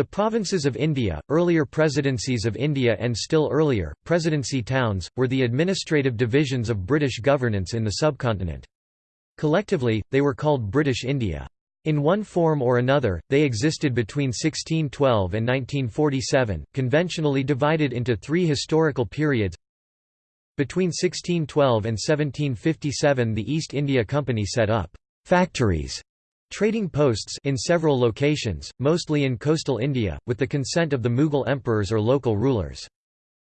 The provinces of India, earlier presidencies of India and still earlier, presidency towns, were the administrative divisions of British governance in the subcontinent. Collectively, they were called British India. In one form or another, they existed between 1612 and 1947, conventionally divided into three historical periods. Between 1612 and 1757 the East India Company set up «factories» Trading posts in several locations, mostly in coastal India, with the consent of the Mughal emperors or local rulers.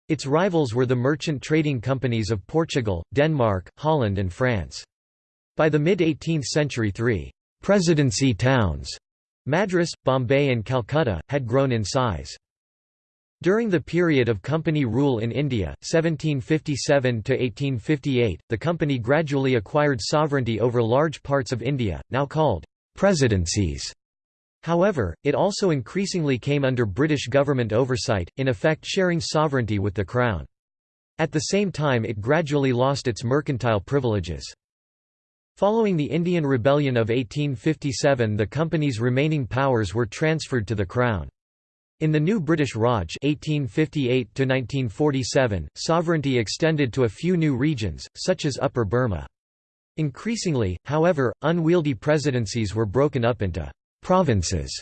Its rivals were the merchant trading companies of Portugal, Denmark, Holland and France. By the mid-18th century three «presidency towns» Madras, Bombay and Calcutta, had grown in size. During the period of company rule in India, 1757–1858, the company gradually acquired sovereignty over large parts of India, now called presidencies. However, it also increasingly came under British government oversight, in effect sharing sovereignty with the Crown. At the same time it gradually lost its mercantile privileges. Following the Indian Rebellion of 1857 the company's remaining powers were transferred to the Crown. In the new British Raj 1858 sovereignty extended to a few new regions, such as Upper Burma. Increasingly, however, unwieldy presidencies were broken up into «provinces».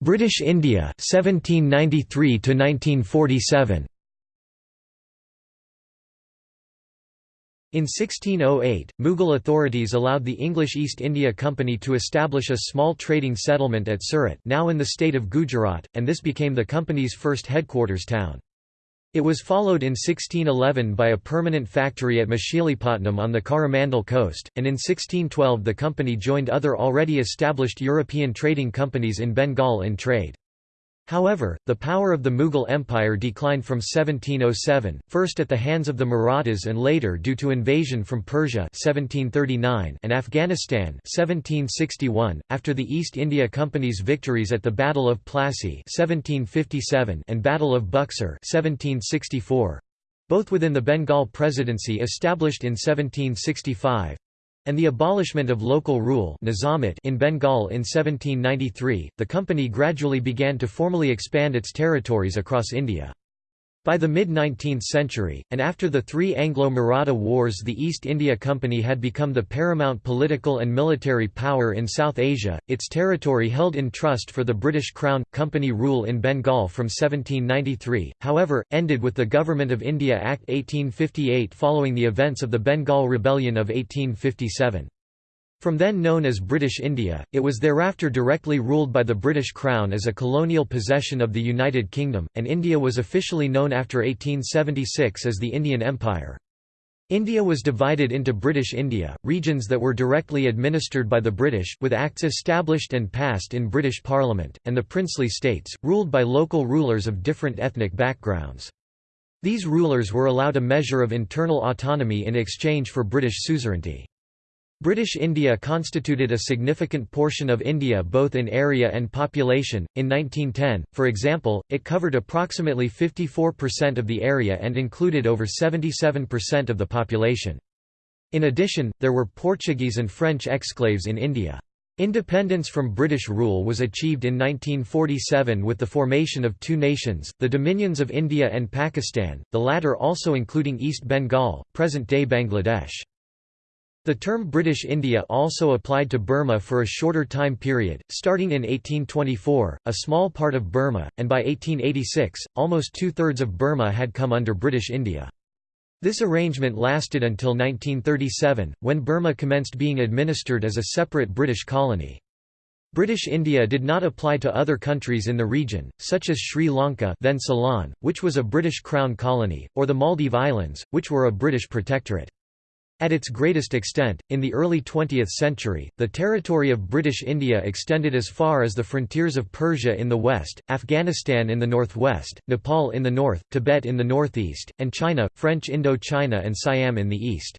British India 1793 to 1947 In 1608, Mughal authorities allowed the English East India Company to establish a small trading settlement at Surat now in the state of Gujarat, and this became the company's first headquarters town. It was followed in 1611 by a permanent factory at Machilipatnam on the Coromandel coast, and in 1612 the company joined other already established European trading companies in Bengal in trade. However, the power of the Mughal Empire declined from 1707, first at the hands of the Marathas and later due to invasion from Persia 1739 and Afghanistan 1761, after the East India Company's victories at the Battle of Plassey 1757 and Battle of Buxar 1764, both within the Bengal Presidency established in 1765, and the abolishment of local rule in Bengal in 1793, the company gradually began to formally expand its territories across India. By the mid-19th century, and after the three Anglo-Maratha wars the East India Company had become the paramount political and military power in South Asia, its territory held in trust for the British Crown. Company rule in Bengal from 1793, however, ended with the Government of India Act 1858 following the events of the Bengal Rebellion of 1857. From then known as British India, it was thereafter directly ruled by the British Crown as a colonial possession of the United Kingdom, and India was officially known after 1876 as the Indian Empire. India was divided into British India, regions that were directly administered by the British, with acts established and passed in British Parliament, and the princely states, ruled by local rulers of different ethnic backgrounds. These rulers were allowed a measure of internal autonomy in exchange for British suzerainty. British India constituted a significant portion of India both in area and population. In 1910, for example, it covered approximately 54% of the area and included over 77% of the population. In addition, there were Portuguese and French exclaves in India. Independence from British rule was achieved in 1947 with the formation of two nations, the Dominions of India and Pakistan, the latter also including East Bengal, present-day Bangladesh. The term British India also applied to Burma for a shorter time period, starting in 1824, a small part of Burma, and by 1886, almost two-thirds of Burma had come under British India. This arrangement lasted until 1937, when Burma commenced being administered as a separate British colony. British India did not apply to other countries in the region, such as Sri Lanka then Ceylon, which was a British Crown colony, or the Maldive Islands, which were a British protectorate. At its greatest extent, in the early 20th century, the territory of British India extended as far as the frontiers of Persia in the west, Afghanistan in the northwest, Nepal in the north, Tibet in the northeast, and China, French Indochina and Siam in the east.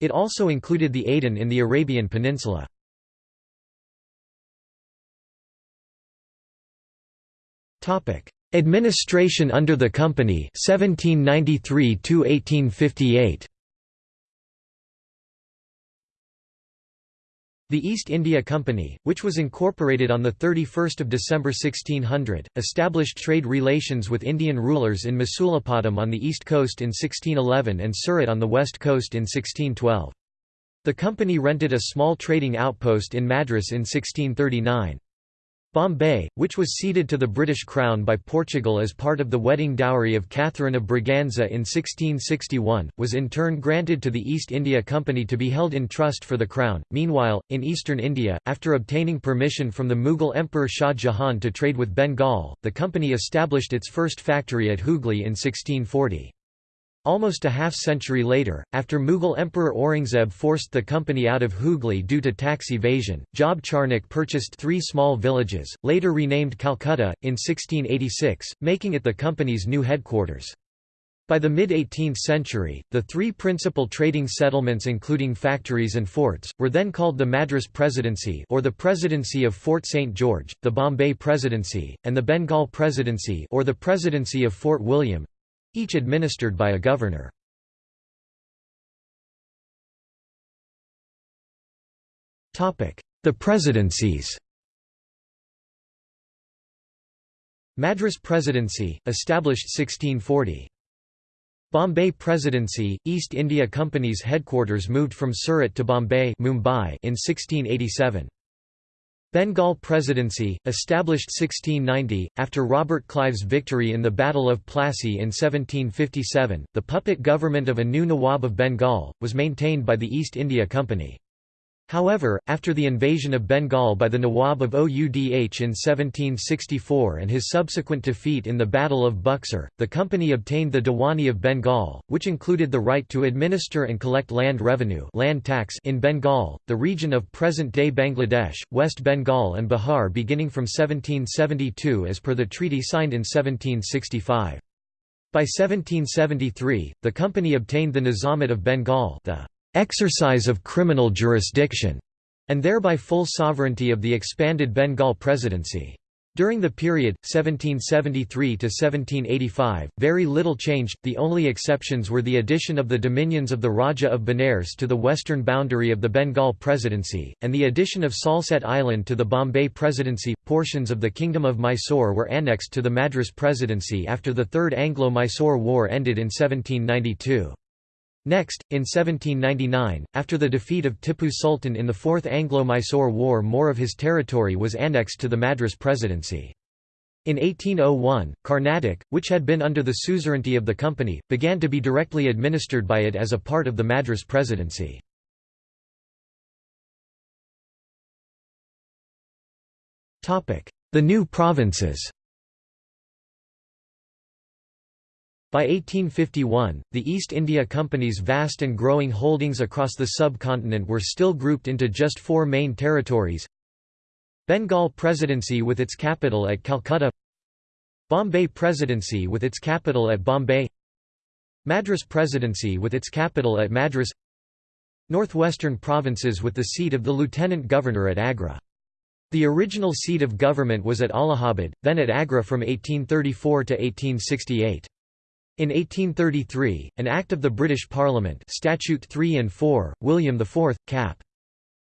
It also included the Aden in the Arabian Peninsula. Administration under the Company 1793 1858. The East India Company, which was incorporated on 31 December 1600, established trade relations with Indian rulers in Masulipatam on the east coast in 1611 and Surat on the west coast in 1612. The company rented a small trading outpost in Madras in 1639. Bombay, which was ceded to the British Crown by Portugal as part of the wedding dowry of Catherine of Braganza in 1661, was in turn granted to the East India Company to be held in trust for the Crown. Meanwhile, in eastern India, after obtaining permission from the Mughal Emperor Shah Jahan to trade with Bengal, the company established its first factory at Hooghly in 1640. Almost a half-century later, after Mughal Emperor Aurangzeb forced the company out of Hooghly due to tax evasion, Job Charnock purchased three small villages, later renamed Calcutta, in 1686, making it the company's new headquarters. By the mid-18th century, the three principal trading settlements including factories and forts, were then called the Madras Presidency or the Presidency of Fort St. George, the Bombay Presidency, and the Bengal Presidency or the Presidency of Fort William, each administered by a governor. The presidencies Madras Presidency, established 1640. Bombay Presidency, East India Company's headquarters moved from Surat to Bombay Mumbai in 1687. Bengal Presidency, established 1690, after Robert Clive's victory in the Battle of Plassey in 1757, the puppet government of a new Nawab of Bengal, was maintained by the East India Company. However, after the invasion of Bengal by the Nawab of Oudh in 1764 and his subsequent defeat in the Battle of Buxar, the company obtained the Diwani of Bengal, which included the right to administer and collect land revenue land tax in Bengal, the region of present-day Bangladesh, West Bengal and Bihar beginning from 1772 as per the treaty signed in 1765. By 1773, the company obtained the Nizamate of Bengal the exercise of criminal jurisdiction, and thereby full sovereignty of the expanded Bengal Presidency. During the period, 1773 to 1785, very little changed, the only exceptions were the addition of the dominions of the Raja of Benares to the western boundary of the Bengal Presidency, and the addition of Salsette Island to the Bombay Presidency. Portions of the Kingdom of Mysore were annexed to the Madras Presidency after the Third Anglo-Mysore War ended in 1792. Next, in 1799, after the defeat of Tippu Sultan in the Fourth Anglo-Mysore War more of his territory was annexed to the Madras Presidency. In 1801, Carnatic, which had been under the suzerainty of the company, began to be directly administered by it as a part of the Madras Presidency. The new provinces By 1851, the East India Company's vast and growing holdings across the subcontinent were still grouped into just four main territories Bengal Presidency with its capital at Calcutta Bombay Presidency with its capital at Bombay Madras Presidency with its capital at Madras Northwestern provinces with the seat of the Lieutenant Governor at Agra. The original seat of government was at Allahabad, then at Agra from 1834 to 1868. In 1833, an Act of the British Parliament Statute 3 and 4, William IV, cap.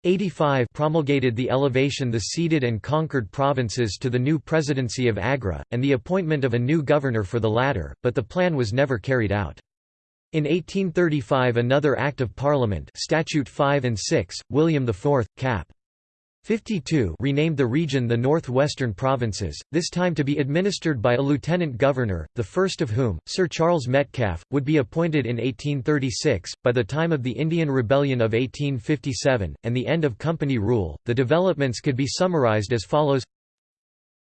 85 promulgated the elevation the ceded and conquered provinces to the new presidency of Agra, and the appointment of a new governor for the latter, but the plan was never carried out. In 1835 another Act of Parliament Statute 5 and 6, William IV, cap. 52 renamed the region the North-Western Provinces, this time to be administered by a lieutenant governor, the first of whom, Sir Charles Metcalfe, would be appointed in 1836. By the time of the Indian Rebellion of 1857, and the end of company rule, the developments could be summarised as follows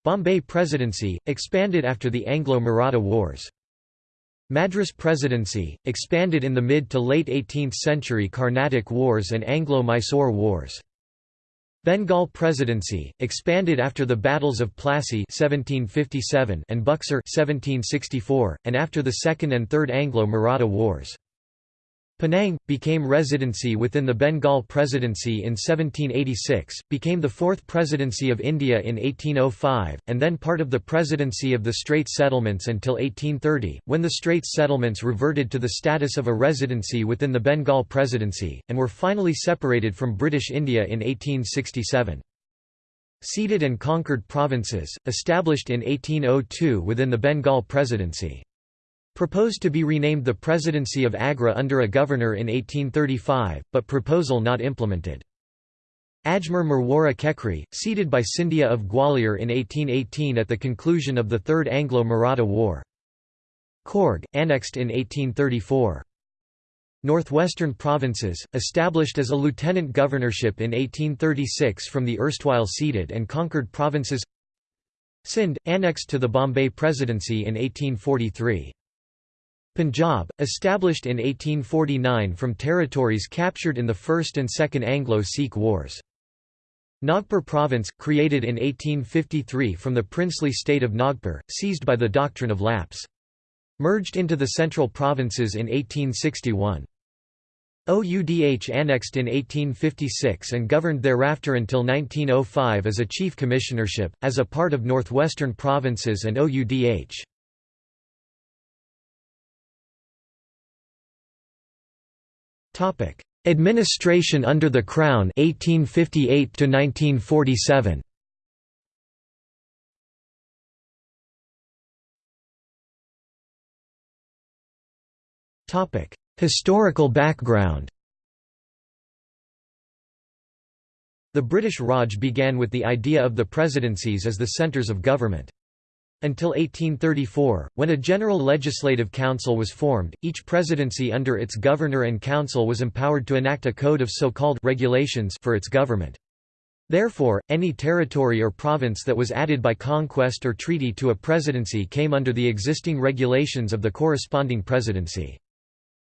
Bombay Presidency, expanded after the Anglo-Maratha Wars. Madras Presidency, expanded in the mid to late 18th century Carnatic Wars and Anglo-Mysore Wars. Bengal Presidency, expanded after the battles of Plassey 1757 and Buxar 1764, and after the Second and Third Anglo-Maratha Wars. Penang, became residency within the Bengal Presidency in 1786, became the fourth Presidency of India in 1805, and then part of the Presidency of the Straits Settlements until 1830, when the Straits Settlements reverted to the status of a residency within the Bengal Presidency, and were finally separated from British India in 1867. Ceded and conquered provinces, established in 1802 within the Bengal Presidency. Proposed to be renamed the Presidency of Agra under a governor in 1835, but proposal not implemented. Ajmer Merwara Kekri, ceded by Scindia of Gwalior in 1818 at the conclusion of the Third Anglo-Maratha War. Coorg, annexed in 1834. Northwestern Provinces, established as a lieutenant governorship in 1836 from the erstwhile ceded and conquered provinces Sindh, annexed to the Bombay Presidency in 1843. Punjab, established in 1849 from territories captured in the First and Second Anglo-Sikh Wars. Nagpur Province, created in 1853 from the princely state of Nagpur, seized by the doctrine of lapse. Merged into the central provinces in 1861. OUDH annexed in 1856 and governed thereafter until 1905 as a chief commissionership, as a part of Northwestern Provinces and OUDH. Topic: Administration under the Crown 1858 to 1947. Topic: Historical background. The British Raj began with the idea of the presidencies as the centres of government. Until 1834, when a general legislative council was formed, each presidency under its governor and council was empowered to enact a code of so-called regulations for its government. Therefore, any territory or province that was added by conquest or treaty to a presidency came under the existing regulations of the corresponding presidency.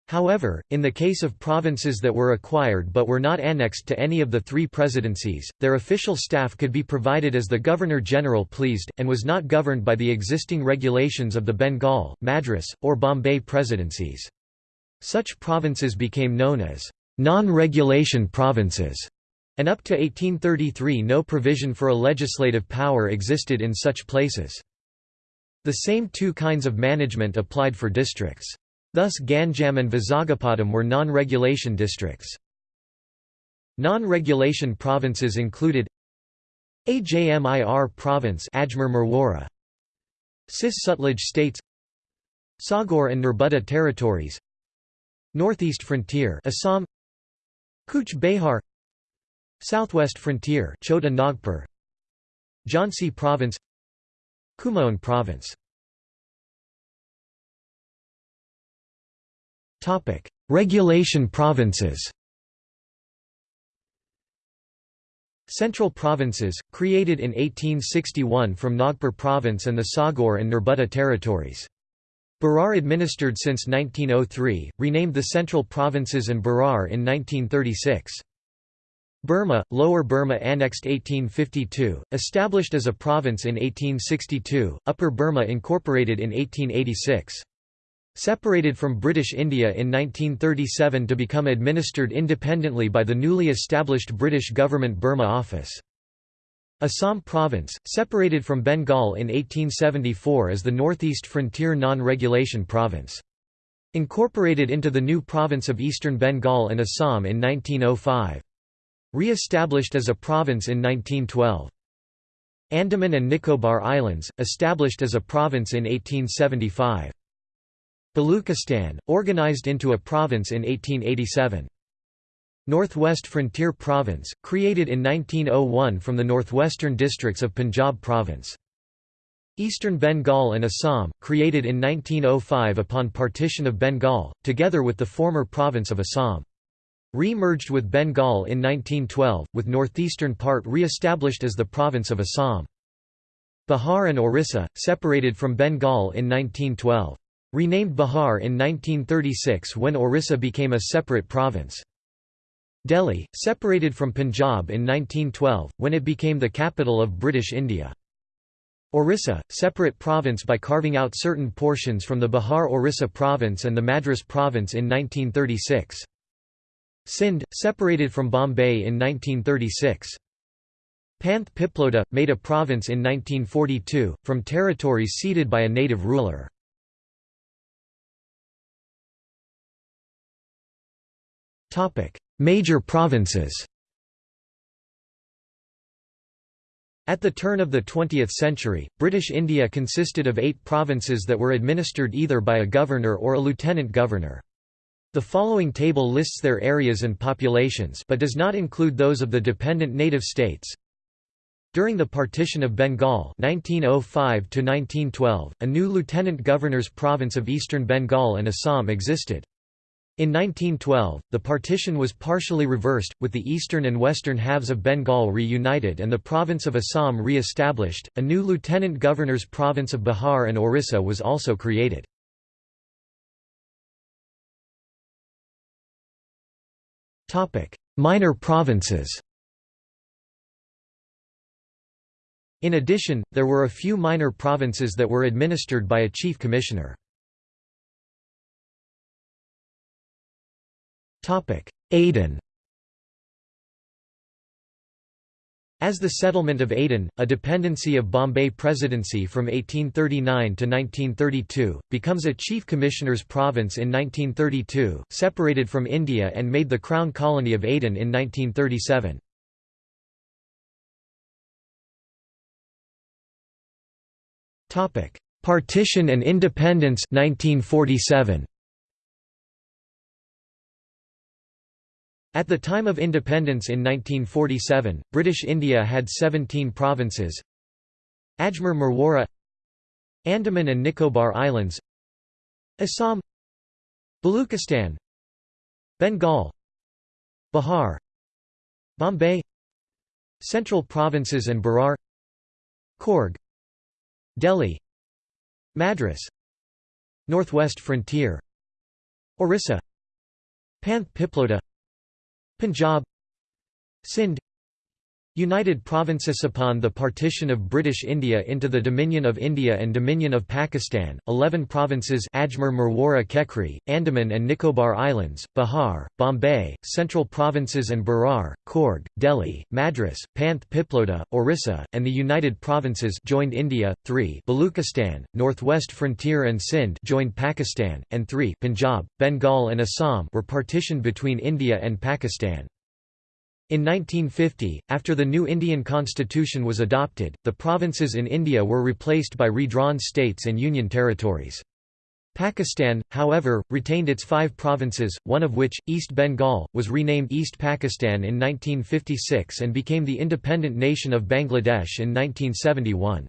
However, in the case of provinces that were acquired but were not annexed to any of the three presidencies, their official staff could be provided as the Governor-General pleased, and was not governed by the existing regulations of the Bengal, Madras, or Bombay presidencies. Such provinces became known as non-regulation provinces, and up to 1833 no provision for a legislative power existed in such places. The same two kinds of management applied for districts. Thus Ganjam and Vizagapatam were non-regulation districts. Non-regulation provinces included Ajmir province Ajmer Cis Sutlej states Saugor and Nerbudda territories Northeast frontier Assam Cooch Behar Southwest frontier Chota Nagpur Jhansi province Kumaon province Regulation provinces Central provinces, created in 1861 from Nagpur province and the Saugor and Nerbudda territories. Berar administered since 1903, renamed the Central Provinces and Berar in 1936. Burma, Lower Burma annexed 1852, established as a province in 1862, Upper Burma incorporated in 1886. Separated from British India in 1937 to become administered independently by the newly established British Government Burma Office. Assam Province, separated from Bengal in 1874 as the Northeast Frontier Non-Regulation Province. Incorporated into the new province of Eastern Bengal and Assam in 1905. Re-established as a province in 1912. Andaman and Nicobar Islands, established as a province in 1875. Baluchistan, organized into a province in 1887. Northwest Frontier Province, created in 1901 from the northwestern districts of Punjab Province. Eastern Bengal and Assam, created in 1905 upon partition of Bengal, together with the former province of Assam. Re-merged with Bengal in 1912, with northeastern part re-established as the province of Assam. Bihar and Orissa, separated from Bengal in 1912. Renamed Bihar in 1936 when Orissa became a separate province. Delhi, separated from Punjab in 1912, when it became the capital of British India. Orissa, separate province by carving out certain portions from the Bihar-Orissa province and the Madras province in 1936. Sindh, separated from Bombay in 1936. Panth Piploda, made a province in 1942, from territories ceded by a native ruler. Major provinces At the turn of the 20th century, British India consisted of eight provinces that were administered either by a governor or a lieutenant governor. The following table lists their areas and populations but does not include those of the dependent native states. During the partition of Bengal 1905 a new lieutenant governor's province of eastern Bengal and Assam existed. In 1912, the partition was partially reversed, with the eastern and western halves of Bengal reunited and the province of Assam re-established. A new lieutenant governor's province of Bihar and Orissa was also created. Minor provinces In addition, there were a few minor provinces that were administered by a chief commissioner. Aden As the settlement of Aden, a dependency of Bombay Presidency from 1839 to 1932, becomes a Chief Commissioner's province in 1932, separated from India and made the Crown Colony of Aden in 1937. Partition and independence 1947. At the time of independence in 1947, British India had 17 provinces Ajmer Merwara Andaman and Nicobar Islands Assam Baluchistan Bengal Bihar Bombay Central Provinces and Berar Coorg Delhi Madras Northwest Frontier Orissa Panth Punjab. Sindh United Provinces upon the partition of British India into the Dominion of India and Dominion of Pakistan, 11 provinces Ajmer Merwara Kekri, Andaman and Nicobar Islands, Bihar, Bombay, Central Provinces and Berar, Coorg, Delhi, Madras, Panth Piploda, Orissa, and the United Provinces joined India, 3 Baluchistan, Northwest Frontier and Sindh joined Pakistan, and 3 Punjab, Bengal and Assam were partitioned between India and Pakistan. In 1950, after the new Indian constitution was adopted, the provinces in India were replaced by redrawn states and union territories. Pakistan, however, retained its five provinces, one of which, East Bengal, was renamed East Pakistan in 1956 and became the independent nation of Bangladesh in 1971.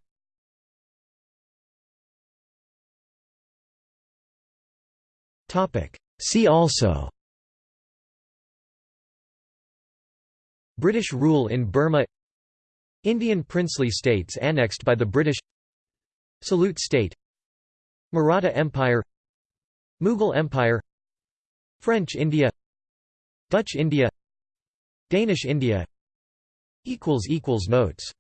See also British rule in Burma Indian princely states annexed by the British Salute state Maratha Empire Mughal Empire French India Dutch India Danish India Notes